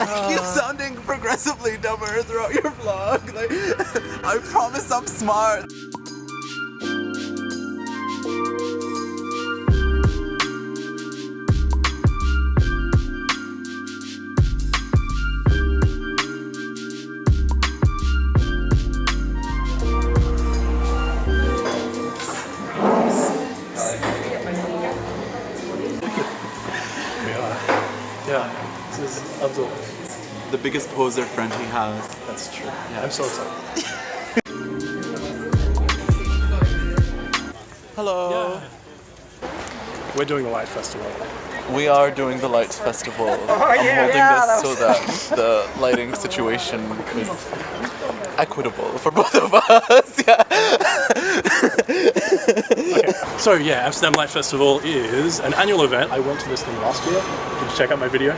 I keep uh. sounding progressively dumber throughout your vlog. Like, I promise I'm smart. Yeah, this is Abdul. The biggest poser friend he has. That's true. Yeah. I'm so excited. Hello. We're doing the Light Festival. We are doing the Lights Festival. Oh, I'm holding this so that the lighting situation is equitable for both of us. Yeah. So yeah, Amsterdam Light Festival is an annual event. I went to this thing last year. Did you check out my video?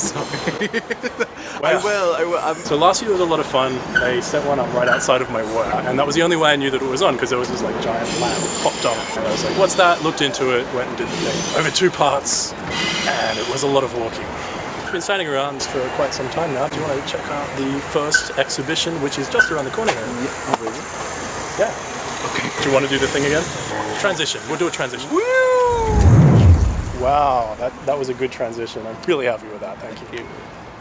Sorry. I will. I will. I'm So last year was a lot of fun. They set one up right outside of my work, and that was the only way I knew that it was on because there was this like giant lamp popped on, and I was like, "What's that?" Looked into it, went and did the thing over two parts, and it was a lot of walking. I've been standing around for quite some time now. Do you want to check out the first exhibition, which is just around the corner here? Oh, really? Yeah. Okay. Do you want to do the thing again? Transition. We'll do a transition. Woo! Wow, that, that was a good transition. I'm really happy with that. Thank you.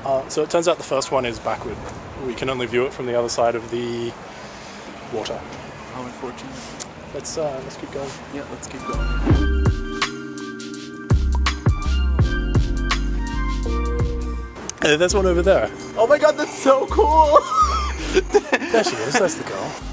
Uh, so it turns out the first one is backward. We can only view it from the other side of the water. How unfortunate. Let's uh, let's keep going. Yeah, let's keep going. Uh, there's one over there. Oh my god, that's so cool! There she is. That's the girl.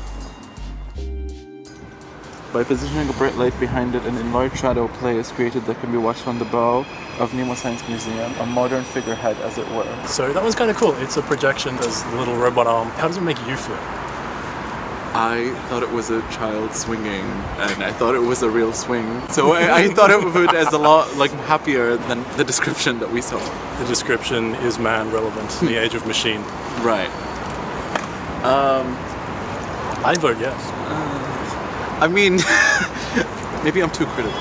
By positioning a bright light behind it, an enlarged shadow play is created that can be watched from the bow of Nemo Science Museum, a modern figurehead as it were. So that one's kind of cool. It's a projection. There's the little robot arm. How does it make you feel? I thought it was a child swinging, and I thought it was a real swing. So I, I thought of it as a lot like happier than the description that we saw. The description is man relevant in the age of machine. Right. Um, I vote yes. I mean, maybe I'm too critical.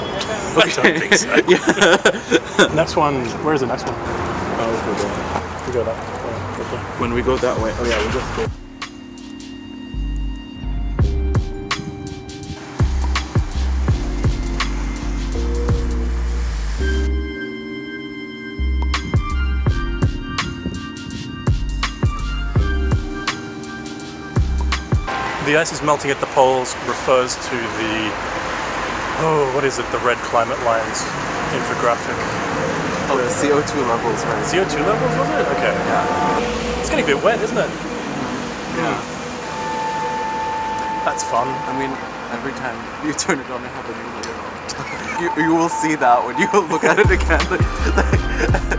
I don't think so. yeah. Next one. Where's the next one? Oh, we go that way. Okay. When we go that way, oh yeah, we just go. The ice is melting at the poles refers to the oh, what is it? The red climate lines infographic. Oh, the CO2 levels, right? CO2 levels was it? Okay. Yeah. It's getting a bit wet, isn't it? Mm-hmm. Yeah. That's fun. I mean, every time you turn it on, I have a new layer on. you, you will see that when you look at it again.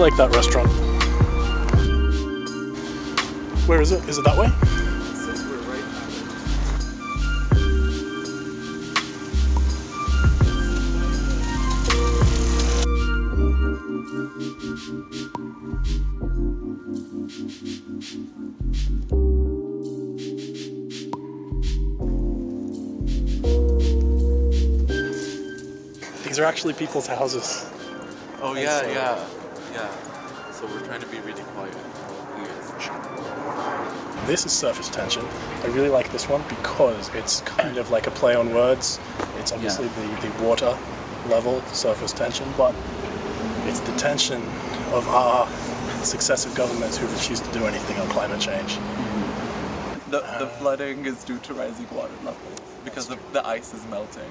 Like, I really like that restaurant. Where is it? Is it that way? These are actually people's houses. oh yeah, uh, yeah, yeah. So we're trying to be really quiet. This is surface tension. I really like this one because it's kind of like a play on words. It's obviously the, the water level surface tension, but it's the tension of our successive governments who refuse to do anything on climate change. The, the flooding is due to rising water levels because the, the ice is melting,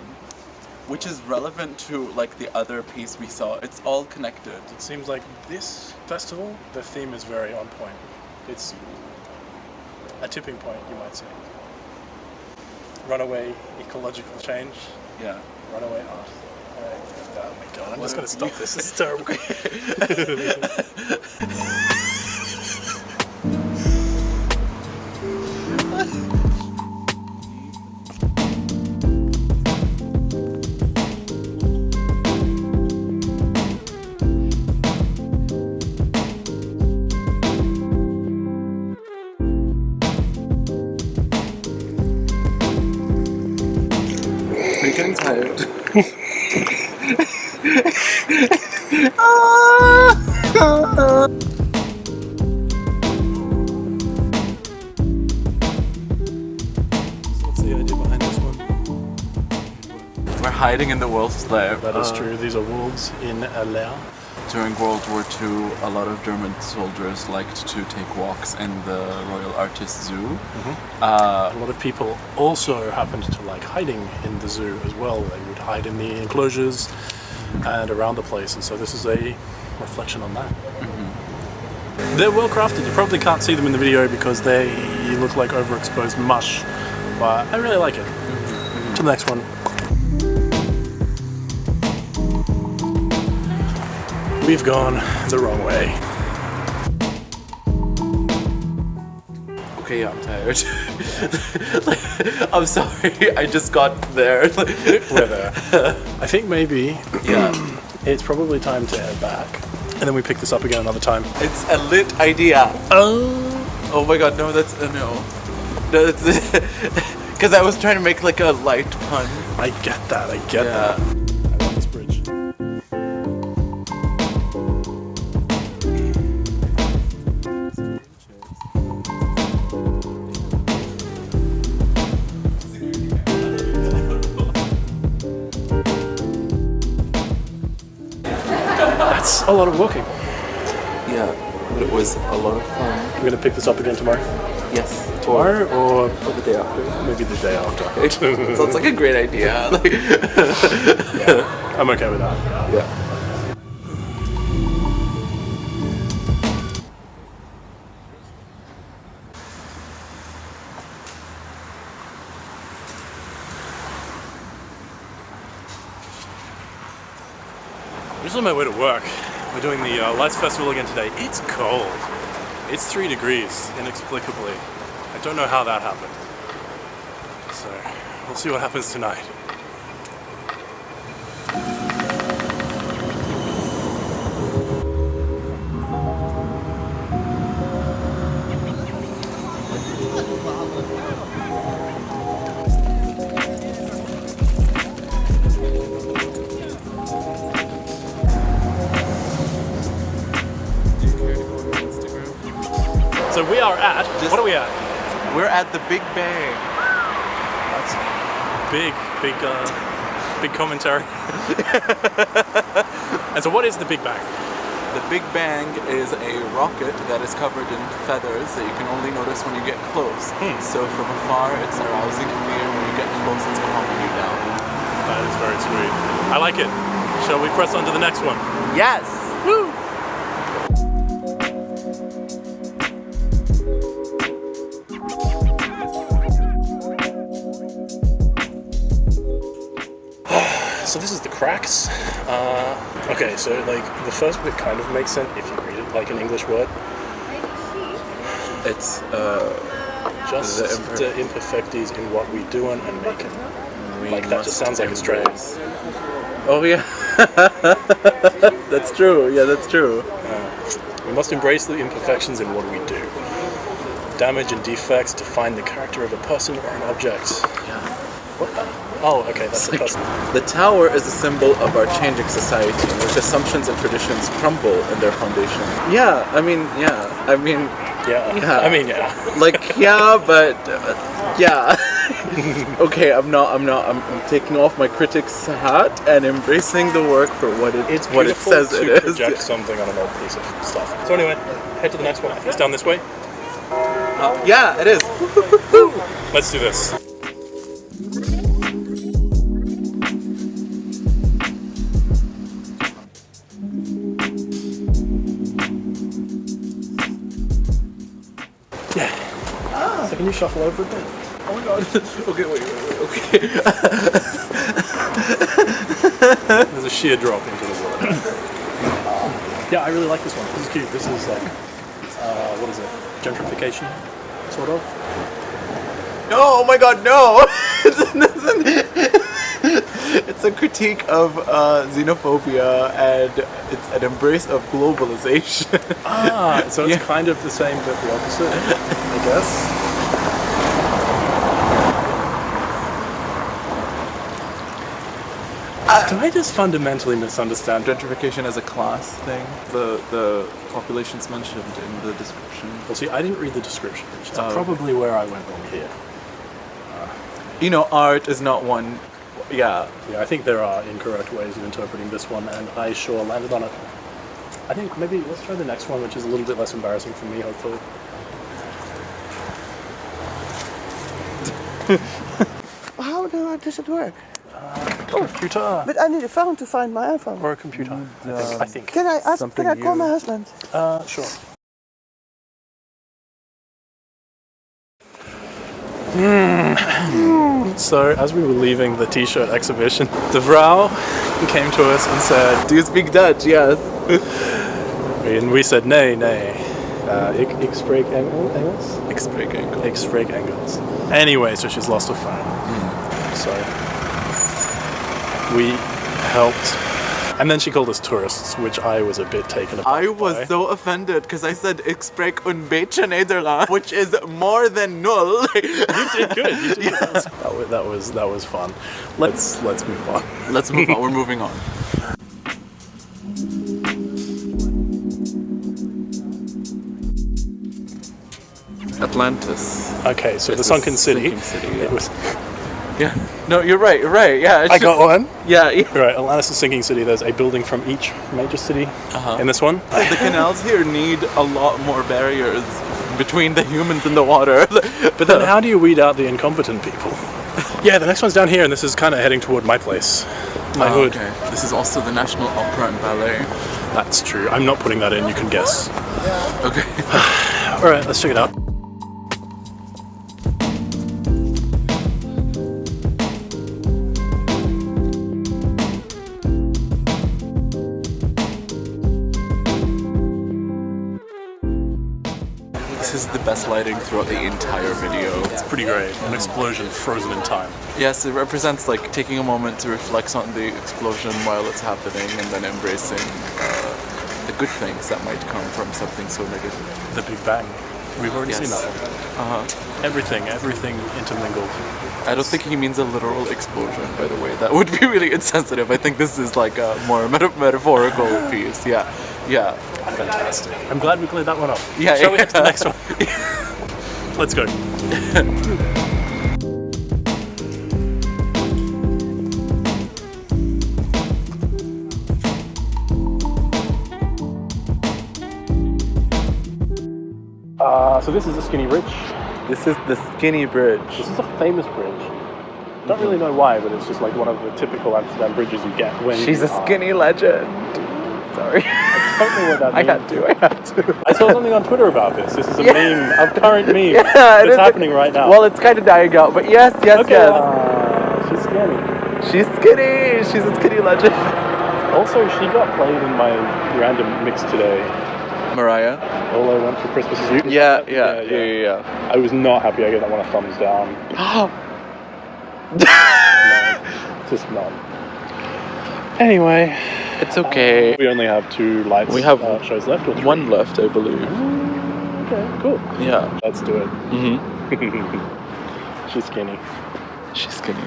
which is relevant to like the other piece we saw. It's all connected. It seems like this festival, the theme is very on point. It's a tipping point, you might say. Runaway ecological change, Yeah. runaway art. Oh my god, I'm What just gonna stop this. This is terrible. in the wolf's lair. That is Uh, true. These are wolves in a lair. During World War II, a lot of German soldiers liked to take walks in the Royal Artis Zoo. Mm-hmm. Uh, A lot of people also happened to like hiding in the zoo as well. They would hide in the enclosures and around the place, and so this is a reflection on that. They're well crafted. You probably can't see them in the video because they look like overexposed mush, but I really like it. To the next one. We've gone the wrong way. okay, I'm tired. I'm sorry, I just got there. We're there. I think maybe yeah, it's probably time to head back. And then we pick this up again another time. it's a lit idea. Oh! Oh my god, no, that's uh, no. That's because I was trying to make like a light pun. I get that, I get Yeah. that. Lot of walking. Yeah, but it was a lot of fun. We're gonna pick this up again tomorrow. Yes. Tomorrow or Or the day after. maybe the day after. Sounds like a great idea. Like, yeah, I'm okay with that. yeah. I'm just on my way to work. We're doing the uh, Lights Festival again today. It's cold. It's three degrees, inexplicably. I don't know how that happened. So, we'll see what happens tonight. We are at, Just- what are we at? We're at the Big Bang. That's big, big, uh, big commentary. and so what is the Big Bang? The Big Bang is a rocket that is covered in feathers that you can only notice when you get close. Hmm. So from afar, it's arousing fear. When you get close, it's calming you down. That is very sweet. I like it. Shall we press on to the next one? Yes. Woo! So this is the cracks. Uh, okay, so like the first bit kind of makes sense if you read it like an English word. It's uh. Just The the, imperfecties in what we do and, make it. we Like, that just sounds like Australia. embrace- Oh yeah. that's true. Yeah, that's true. We must embrace the imperfections in what we do. Damage and defects define the character of a person or an object. Yeah. What? Oh, okay, that's the Like, the tower is a symbol of our changing society in which assumptions and traditions crumble in their foundation. Yeah, I mean, yeah. I mean, Yeah. Yeah. I mean, yeah. like, yeah, but uh, yeah. okay, I'm not. I'm not. I'm, I'm taking off my critic's hat and embracing the work for what it It's what it beautiful says to it is. project something on an old piece of stuff. So anyway, head to the next one. It's down this way. Uh, yeah, it is. Let's do this. Shuffle over a bit? Oh my god. okay, wait, wait, wait. Okay. There's a sheer drop into the water. yeah, I really like this one. This is cute. This is like, uh, what is it? Gentrification, sort of. No, oh my god, no! it's, it's a critique of uh, xenophobia and it's an embrace of globalization. Ah, so it's Yeah. kind of the same but the opposite, I guess. Do I just fundamentally misunderstand? gentrification as a class thing. The the populations mentioned in the description. Well, see, I didn't read the description, which is Oh, probably where I went wrong here. Uh, you know, art is not one. Yeah, Yeah, I think there are incorrect ways of interpreting this one, and I sure landed on it. I think maybe let's try the next one, which is a little bit less embarrassing for me, hopefully. How does it work? Computer But I need a phone to find my iPhone. or a computer. I think. I think. Can I ask? Can I call you- my husband? Uh, sure. Hmm. so, as we were leaving the T-shirt exhibition, De Vrouw came to us and said, Do you speak Dutch? Yes. and we said, "Nay, nay, uh, ik, ik spreek Engel- Engels." Ik spreek enkel. Ik spreek Engels. Anyway, so she's lost her phone. So we helped, and then she called us tourists, which I was a bit taken aback I was by. so offended because I said ik spreek een beetje Nederlands, which is more than null. You did good. You did good. That, was, that was that was fun. Let's let's move on. Let's move on. We're moving on. Atlantis. Okay, so It's the sunken city. sinking city, It was. Yeah. No, you're right. You're right. Yeah. it I should- got one. Yeah. yeah. Right, Atlantis is a sinking city. There's a building from each major city Uh-huh. in this one. the canals here need a lot more barriers between the humans and the water. But then, how do you weed out the incompetent people? Yeah, the next one's down here, and this is kind of heading toward my place, my Oh, hood. okay. This is also the National Opera and Ballet. That's true. I'm not putting that in. You can guess. Okay. All right, let's check it out. Best lighting throughout the entire video. It's pretty great. An explosion frozen in time. Yes, it represents like taking a moment to reflect on the explosion while it's happening and then embracing uh, the good things that might come from something so negative. The Big Bang. We've already seen that one. Uh-huh. Everything, everything intermingled. I don't think he means a literal explosion, by the way. That would be really insensitive. I think this is like a more meta- metaphorical piece. Yeah, yeah. Fantastic. I'm glad we cleared that one up. Yeah, Shall we get to the next one? Let's go. Uh, so this is the Skinny Bridge. This is the Skinny Bridge. This is a famous bridge. Don't really know why, but it's just like one of the typical Amsterdam bridges you get when She's a skinny legend. Sorry. I don't know what that I means. had to. I had to. I saw something on Twitter about this. This is a Yeah. meme, a current meme. Yeah, it is. happening right now. Well, it's kind of dying out, but yes, yes, okay. yes. uh, she's skinny. She's skinny. She's a skinny legend. Also, she got played in my random mix today. Mariah. All I want for Christmas is you. Yeah, yeah, yeah, yeah, yeah. I was not happy. I gave that one a thumbs down. No, just none. Anyway, It's okay. we only have two lights. We have uh, shows left. Or three? One left, I believe. Okay, cool. Yeah. Let's do it. Mm-hmm. She's skinny. She's skinny.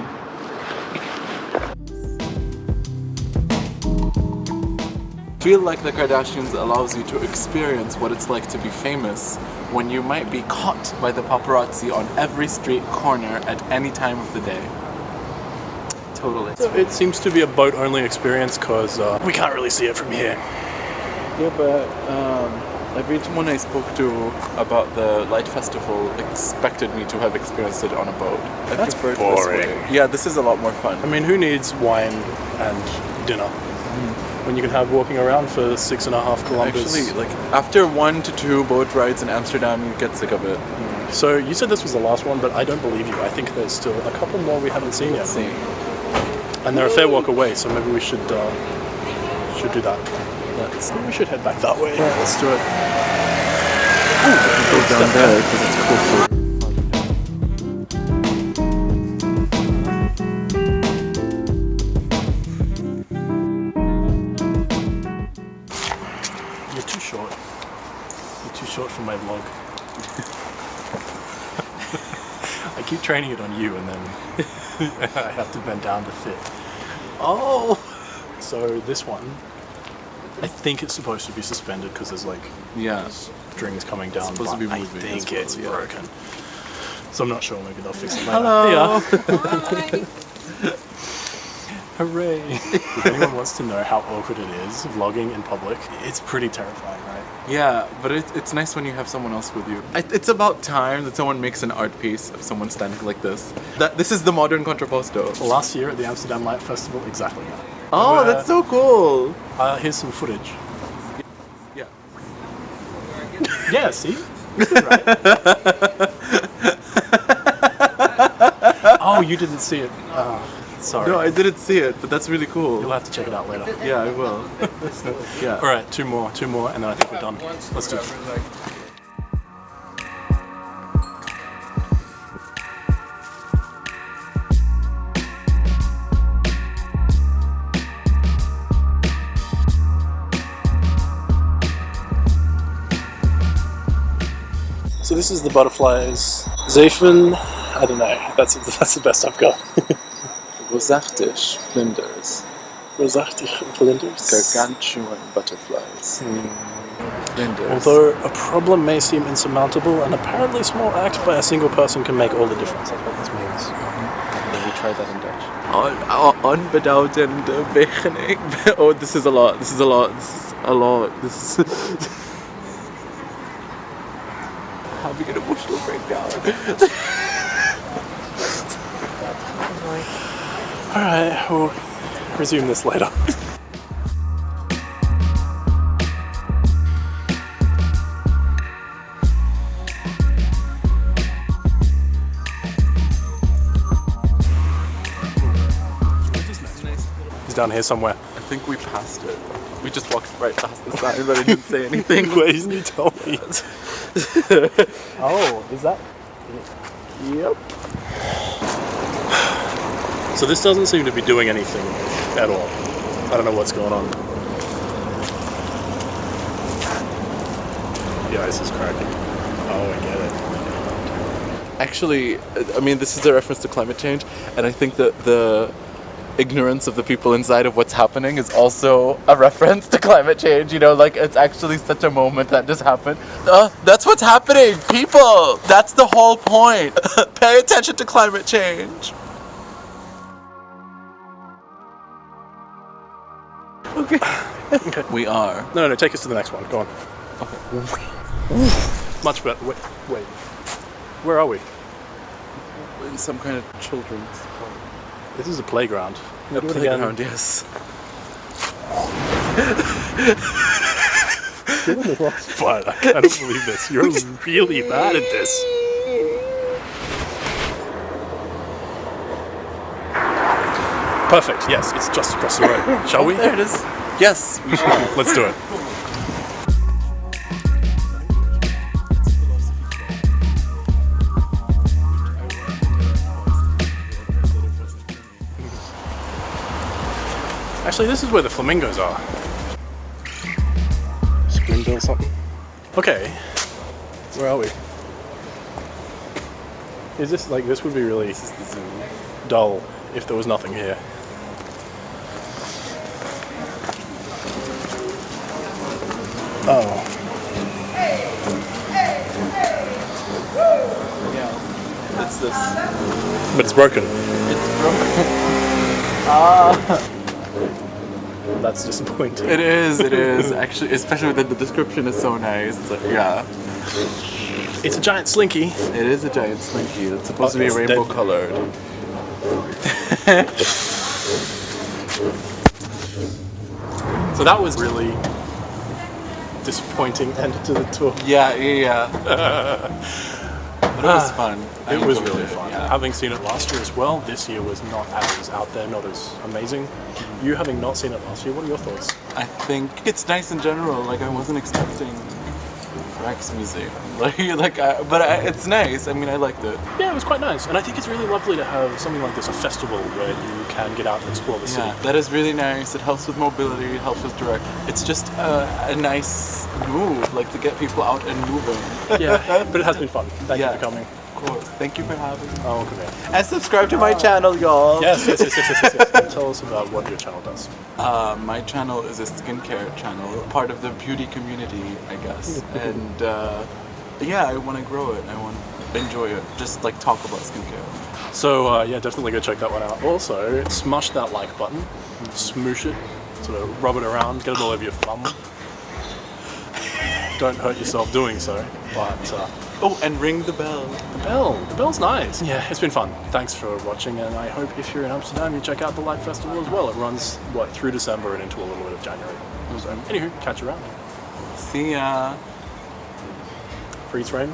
feel like the Kardashians allows you to experience what it's like to be famous when you might be caught by the paparazzi on every street corner at any time of the day. Totally. It seems to be a boat only experience because uh, we can't really see it from here. Yeah, but um, everyone I spoke to about the Light Festival expected me to have experienced it on a boat. I That's preferred boring. This way. Yeah, this is a lot more fun. I mean, who needs wine and dinner when you can have walking around for six and a half kilometers? Actually, like after one to two boat rides in Amsterdam, you get sick of it. so you said this was the last one, but I don't believe you. I think there's still a couple more we haven't seen yet, Let's see. And they're a fair walk away. So maybe we should uh, should do that. Let's we should head back that way. Yeah, let's do it. Go down there because it's closer. You're too short. You're too short for my vlog. I keep training it on you, and then I have to bend down to fit. Oh. So this one, I think it's supposed to be suspended because there's like Yeah. strings coming down. supposed to be moving I think well, it's yeah. broken. So I'm not sure. Maybe they'll fix it later. Hello. Yeah. Hooray! if anyone wants to know how awkward it is vlogging in public, it's pretty terrifying, right? Yeah, but it, it's nice when you have someone else with you. I, it's about time that someone makes an art piece of someone standing like this. That this is the modern contrapposto. Last year at the Amsterdam Light Festival, exactly. Oh, Uh, that's so cool. Uh, here's some footage. Yeah. Yeah, see? This right. oh, you didn't see it. Oh, sorry. No, I didn't see it, but that's really cool. You'll have to check it out later. Yeah, I will. yeah. All right, two more, two more, and then I think we're done. Let's do it. So this is the butterflies. Zephyr, I don't know. That's that's the best I've got. Rosartish flinders. Rosartig flinders? Gargantuan butterflies. Hmm. Flinders. Although a problem may seem insurmountable, an apparently small act by a single person can make all the difference. That's what this means. Let me try that in Dutch. On, unbeduidende beginning. Oh, this is a lot. This is a lot. This is a lot. This is. Having an emotional breakdown. Alright, we'll resume this later. He's down here somewhere. I think we passed it. We just walked right past the sign, but I didn't say anything. Why didn't you tell me? oh, is that? Yep. So this doesn't seem to be doing anything at all. I don't know what's going on. The ice is cracking. Oh, I get it. Actually, I mean, this is a reference to climate change, and I think that the ignorance of the people inside of what's happening is also a reference to climate change. You know, like it's actually such a moment that just happened. Uh, that's what's happening, people. That's the whole point. Pay attention to climate change. Okay. Okay. We are. No, no, no, take us to the next one. Go on. Much better. Wait, wait. Where are we? in some kind of children's This is a playground. a Do it again. playground. Yes. But I cannot believe this. You're really bad at this. Perfect. Yes, it's just across the road. Shall we? There it is. Yes, we should. Let's do it. Actually, this is where the flamingos are. Springbill something. Okay. Where are we? Is this like this would be really dull if there was nothing here. Oh. Yeah. It's this. But it's broken. It's broken. Ah. That's disappointing. It is, it is. Actually, especially that the description is so nice. It's like, yeah. It's a giant slinky. It is a giant slinky. It's supposed to be rainbow dead. colored. So that was really disappointing end to the tour. Yeah, yeah, yeah. but it was ah, fun. I It was really it, fun. Yeah. Having seen it last year as well, this year was not as out there, not as amazing. You having not seen it last year, what are your thoughts? I think it's nice in general. Like I wasn't expecting Rijksmuseum. Like, like, I, but I, it's nice. I mean, I liked it. Yeah, it was quite nice. And I think it's really lovely to have something like this, a festival where you can get out and explore the city. Yeah, that is really nice. It helps with mobility. It helps with direct. It's just a, a nice move, like to get people out and moving. Yeah, but it has been fun. Thank Yeah. you for coming. Course. Thank you for having me. Oh, okay. And subscribe to my channel, y'all. Yes, yes, yes, yes, yes, yes, yes. Tell us about what your channel does. Uh, my channel is a skincare channel, part of the beauty community, I guess. and uh, yeah, I want to grow it. I want to enjoy it. Just like talk about skincare. So uh, yeah, definitely go check that one out. Also, smash that like button, smoosh it, sort of rub it around, get it all over your thumb. Don't hurt yourself doing so, but uh, Oh, and ring the bell. the bell, the bell's nice. Yeah, it's been fun. Thanks for watching, and I hope if you're in Amsterdam, you check out the Light Festival as well. It runs what through December and into a little bit of January. So, anywho, catch you around. See ya. Freeze frame.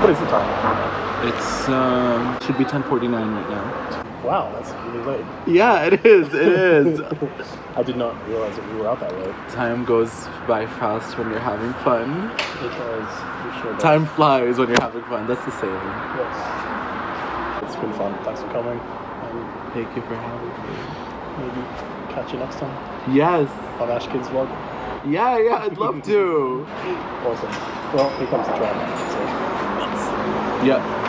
What is the time? It's um, should be 10:49 right now. Wow, that's really late. Yeah, it is. It is. I did not realize that we were out that late. Time goes by fast when you're having fun. Because we sure does. Time flies when you're having fun. That's the saying. Yes. It's been fun. Thanks for coming. And Thank you for having me. maybe catch you next time Yes. on Ash Kids Vlog. Yeah, yeah, I'd love to. Awesome. Well, here comes the train. So. Yeah.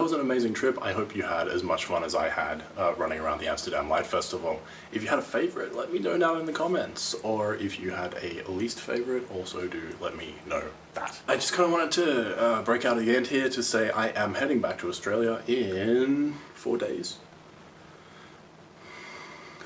That was an amazing trip. I hope you had as much fun as I had uh, running around the Amsterdam Light Festival. If you had a favorite, let me know down in the comments. Or if you had a least favorite, also do let me know that. I just kind of wanted to uh, break out at the end here to say I am heading back to Australia in four days.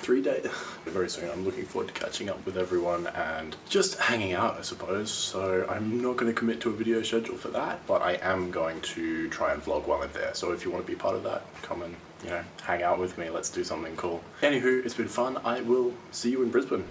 Three days. Very soon. I'm looking forward to catching up with everyone and just hanging out, I suppose. So I'm not going to commit to a video schedule for that, but I am going to try and vlog while I'm there. So if you want to be part of that, come and, you know, hang out with me. Let's do something cool. Anywho, it's been fun. I will see you in Brisbane.